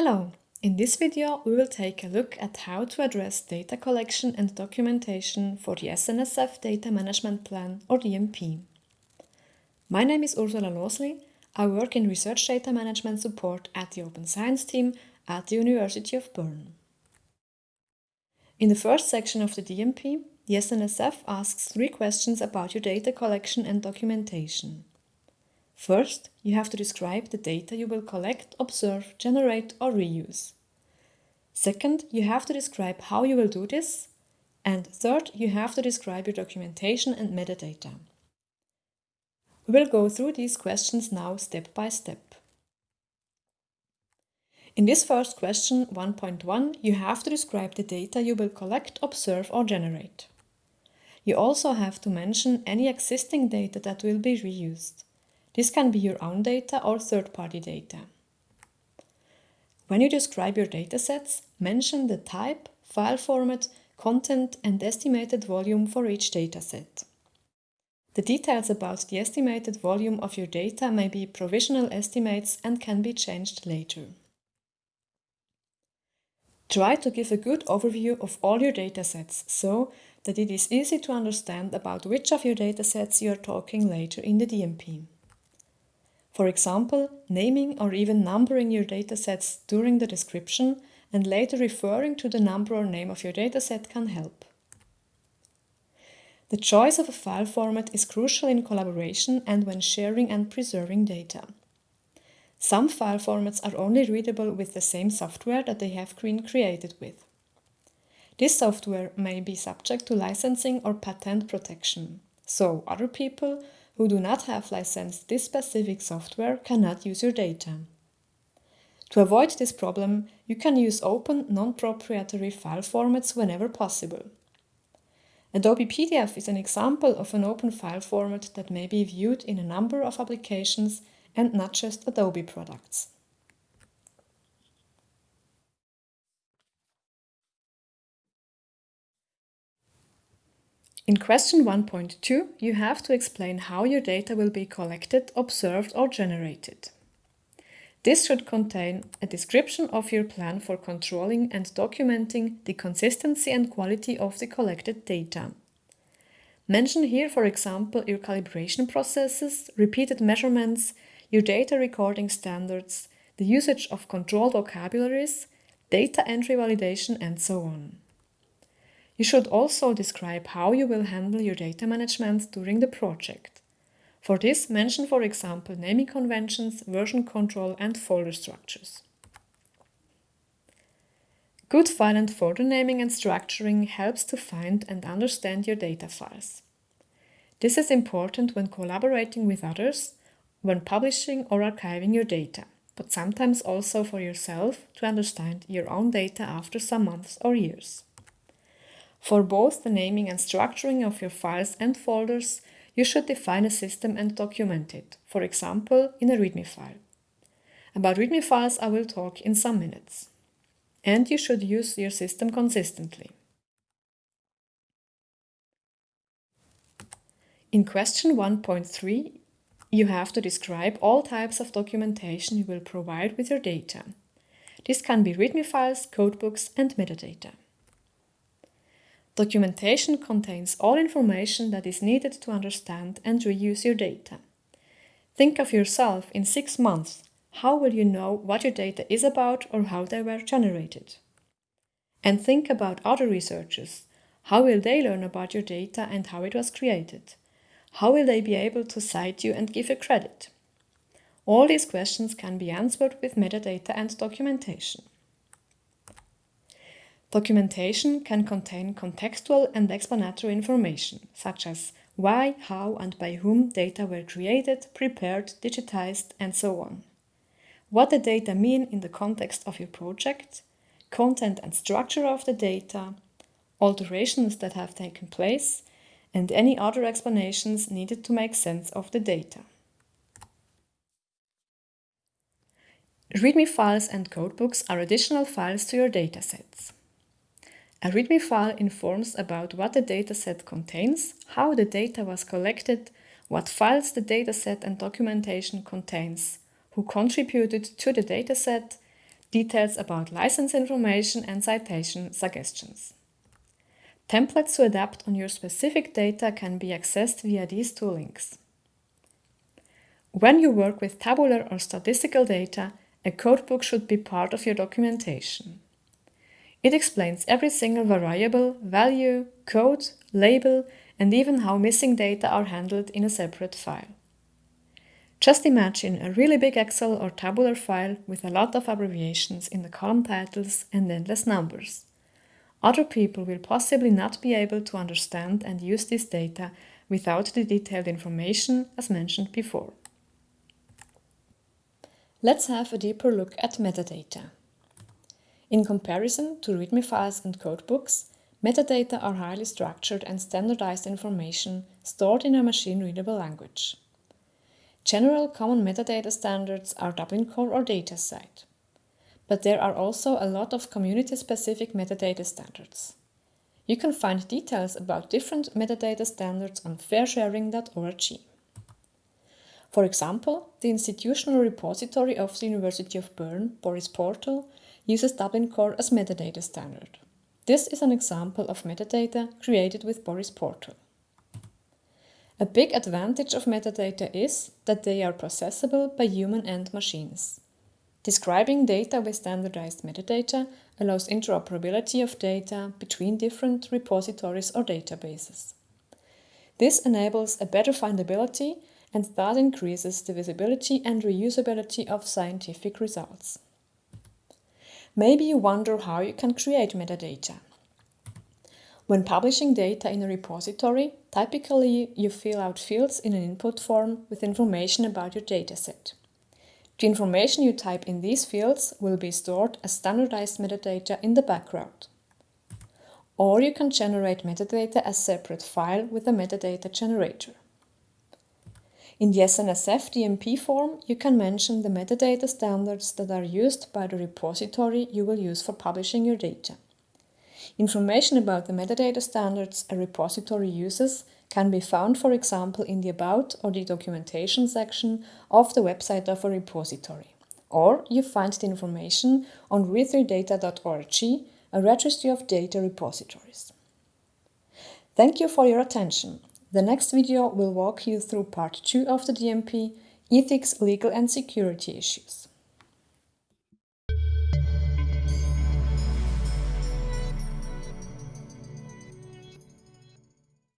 Hello! In this video we will take a look at how to address data collection and documentation for the SNSF Data Management Plan or DMP. My name is Ursula Losli. I work in Research Data Management Support at the Open Science team at the University of Bern. In the first section of the DMP, the SNSF asks three questions about your data collection and documentation. First, you have to describe the data you will collect, observe, generate or reuse. Second, you have to describe how you will do this. And third, you have to describe your documentation and metadata. We will go through these questions now step by step. In this first question, 1.1, you have to describe the data you will collect, observe or generate. You also have to mention any existing data that will be reused. This can be your own data or third-party data. When you describe your datasets, mention the type, file format, content and estimated volume for each dataset. The details about the estimated volume of your data may be provisional estimates and can be changed later. Try to give a good overview of all your datasets so that it is easy to understand about which of your datasets you are talking later in the DMP. For example, naming or even numbering your datasets during the description and later referring to the number or name of your dataset can help. The choice of a file format is crucial in collaboration and when sharing and preserving data. Some file formats are only readable with the same software that they have been created with. This software may be subject to licensing or patent protection, so other people who do not have licensed this specific software cannot use your data. To avoid this problem, you can use open, non-proprietary file formats whenever possible. Adobe PDF is an example of an open file format that may be viewed in a number of applications and not just Adobe products. In question 1.2, you have to explain how your data will be collected, observed or generated. This should contain a description of your plan for controlling and documenting the consistency and quality of the collected data. Mention here, for example, your calibration processes, repeated measurements, your data recording standards, the usage of control vocabularies, data entry validation and so on. You should also describe how you will handle your data management during the project. For this, mention for example naming conventions, version control and folder structures. Good file and folder naming and structuring helps to find and understand your data files. This is important when collaborating with others, when publishing or archiving your data, but sometimes also for yourself to understand your own data after some months or years. For both the naming and structuring of your files and folders, you should define a system and document it, for example, in a README file. About README files I will talk in some minutes. And you should use your system consistently. In question 1.3, you have to describe all types of documentation you will provide with your data. This can be README files, codebooks and metadata. Documentation contains all information that is needed to understand and reuse your data. Think of yourself in six months. How will you know what your data is about or how they were generated? And think about other researchers. How will they learn about your data and how it was created? How will they be able to cite you and give you credit? All these questions can be answered with metadata and documentation. Documentation can contain contextual and explanatory information, such as why, how and by whom data were created, prepared, digitized and so on. What the data mean in the context of your project, content and structure of the data, alterations that have taken place, and any other explanations needed to make sense of the data. README files and codebooks are additional files to your datasets. A README file informs about what the dataset contains, how the data was collected, what files the dataset and documentation contains, who contributed to the dataset, details about license information and citation suggestions. Templates to adapt on your specific data can be accessed via these two links. When you work with tabular or statistical data, a codebook should be part of your documentation. It explains every single variable, value, code, label, and even how missing data are handled in a separate file. Just imagine a really big Excel or tabular file with a lot of abbreviations in the column titles and endless numbers. Other people will possibly not be able to understand and use this data without the detailed information as mentioned before. Let's have a deeper look at metadata. In comparison to README files and codebooks, metadata are highly structured and standardized information stored in a machine-readable language. General common metadata standards are Dublin Core or DataCite. But there are also a lot of community-specific metadata standards. You can find details about different metadata standards on fairsharing.org. For example, the institutional repository of the University of Bern, Boris Portal, uses Dublin Core as metadata standard. This is an example of metadata created with Boris Portal. A big advantage of metadata is that they are processable by human and machines. Describing data with standardized metadata allows interoperability of data between different repositories or databases. This enables a better findability and thus increases the visibility and reusability of scientific results. Maybe you wonder how you can create metadata. When publishing data in a repository, typically you fill out fields in an input form with information about your dataset. The information you type in these fields will be stored as standardized metadata in the background. Or you can generate metadata as a separate file with a metadata generator. In the SNSF DMP form, you can mention the metadata standards that are used by the repository you will use for publishing your data. Information about the metadata standards a repository uses can be found, for example, in the About or the Documentation section of the website of a repository. Or you find the information on re3data.org, a registry of data repositories. Thank you for your attention. The next video will walk you through part 2 of the DMP, Ethics, Legal and Security Issues.